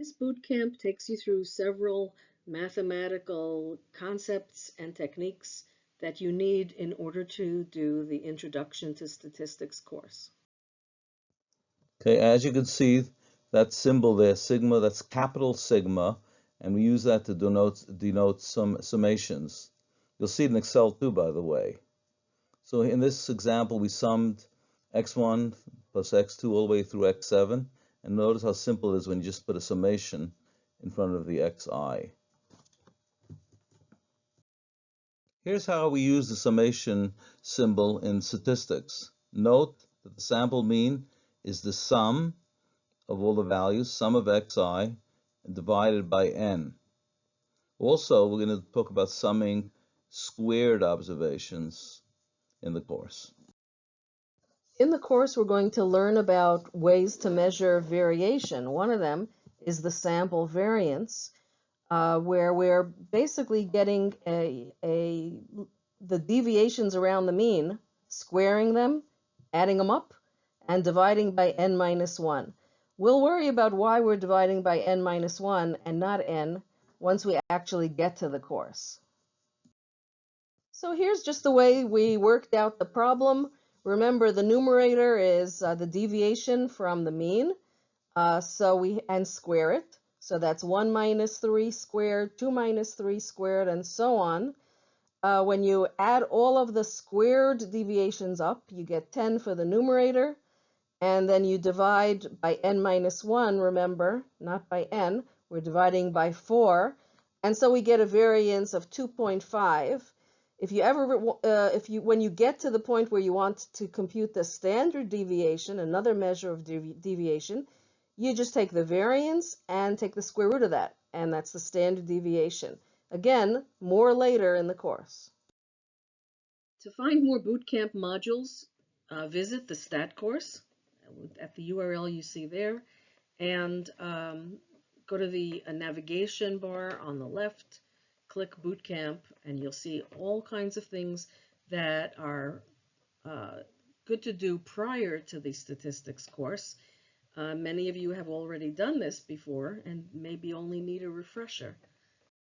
This boot camp takes you through several mathematical concepts and techniques that you need in order to do the Introduction to Statistics course. Okay, as you can see, that symbol there, sigma, that's capital sigma, and we use that to denote, denote some summations. You'll see it in Excel too, by the way. So in this example, we summed x1 plus x2 all the way through x7, and notice how simple it is when you just put a summation in front of the xi. Here's how we use the summation symbol in statistics. Note that the sample mean is the sum of all the values, sum of xi, divided by n. Also, we're going to talk about summing squared observations in the course. In the course, we're going to learn about ways to measure variation. One of them is the sample variance, uh, where we're basically getting a, a the deviations around the mean, squaring them, adding them up, and dividing by n minus 1. We'll worry about why we're dividing by n minus 1 and not n once we actually get to the course. So here's just the way we worked out the problem. Remember, the numerator is uh, the deviation from the mean, uh, so we and square it. So that's 1 minus 3 squared, 2 minus 3 squared, and so on. Uh, when you add all of the squared deviations up, you get 10 for the numerator, and then you divide by n minus 1, remember, not by n, we're dividing by 4, and so we get a variance of 2.5. If you ever, uh, if you, when you get to the point where you want to compute the standard deviation, another measure of devi deviation, you just take the variance and take the square root of that, and that's the standard deviation. Again, more later in the course. To find more bootcamp modules, uh, visit the STAT course at the URL you see there, and um, go to the uh, navigation bar on the left, click Bootcamp, and you'll see all kinds of things that are uh, good to do prior to the statistics course. Uh, many of you have already done this before and maybe only need a refresher.